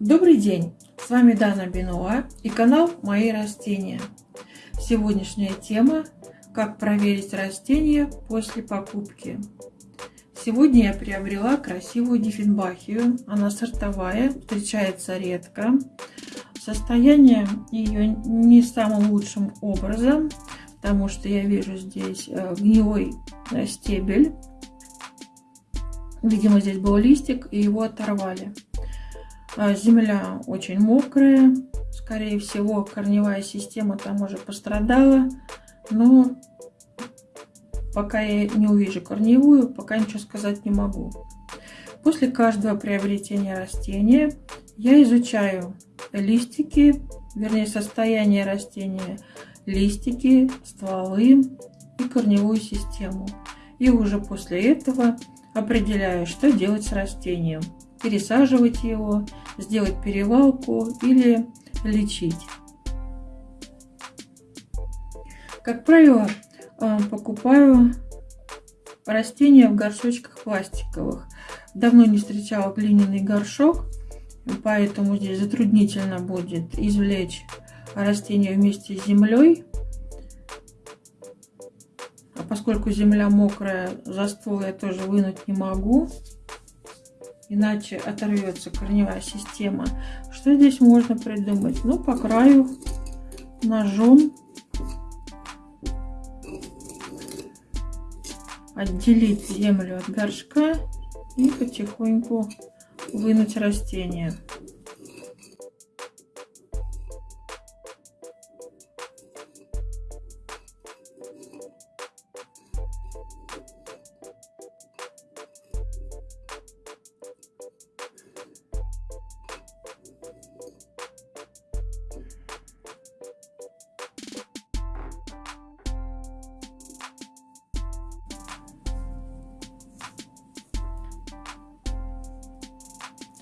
Добрый день! С вами Дана Бенуа и канал Мои растения. Сегодняшняя тема – как проверить растения после покупки. Сегодня я приобрела красивую диффенбахию. Она сортовая, встречается редко. Состояние ее не самым лучшим образом, потому что я вижу здесь э, гнилой э, стебель. Видимо, здесь был листик, и его оторвали. А, земля очень мокрая, скорее всего, корневая система там уже пострадала, но пока я не увижу корневую, пока ничего сказать не могу. После каждого приобретения растения я изучаю листики, вернее состояние растения, листики, стволы и корневую систему. И уже после этого определяю, что делать с растением пересаживать его, сделать перевалку или лечить. Как правило, э, покупаю растения в горшочках пластиковых. Давно не встречала глиняный горшок, поэтому здесь затруднительно будет извлечь растение вместе с землей. А поскольку земля мокрая, за ствол я тоже вынуть не могу иначе оторвется корневая система. Что здесь можно придумать? Ну, по краю ножом отделить землю от горшка и потихоньку вынуть растение.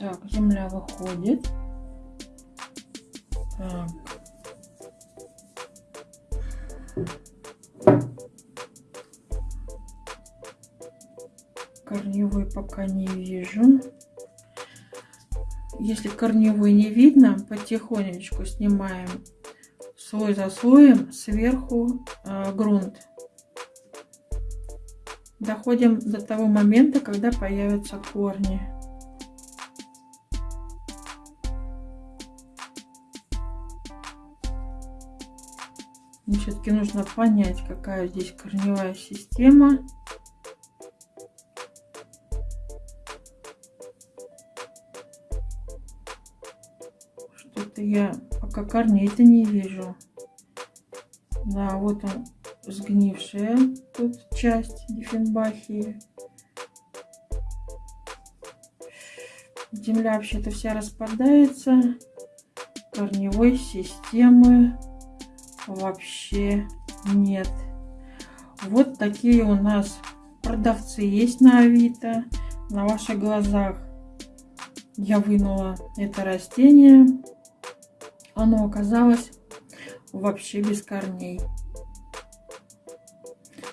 Так, земля выходит. Так. Корневой пока не вижу. Если корневой не видно, потихонечку снимаем слой за слоем сверху э, грунт. Доходим до того момента, когда появятся корни. Все-таки нужно понять, какая здесь корневая система. Что-то я пока корней-то не вижу. Да, вот он сгнившая тут часть диффенбахии. Земля вообще-то вся распадается. Корневой системы вообще нет. Вот такие у нас продавцы есть на Авито. На ваших глазах я вынула это растение. Оно оказалось вообще без корней.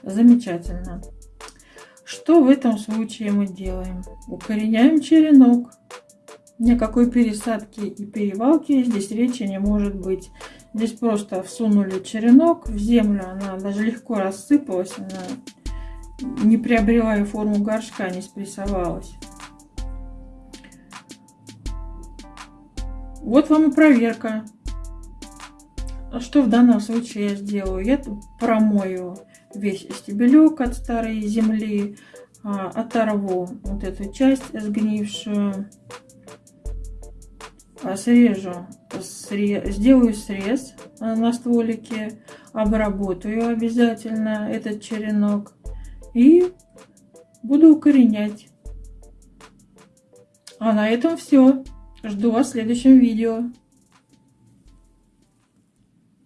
Замечательно. Что в этом случае мы делаем? Укореняем черенок. Никакой пересадки и перевалки здесь речи не может быть. Здесь просто всунули черенок в землю, она даже легко рассыпалась, она не приобрела и форму горшка, не спрессовалась. Вот вам и проверка. А что в данном случае я сделаю? Я промою весь стебелек от старой земли, а, оторву вот эту часть сгнившую, срежу срез, сделаю срез э, на стволике, обработаю обязательно этот черенок и буду укоренять. А на этом все. Жду вас в следующем видео.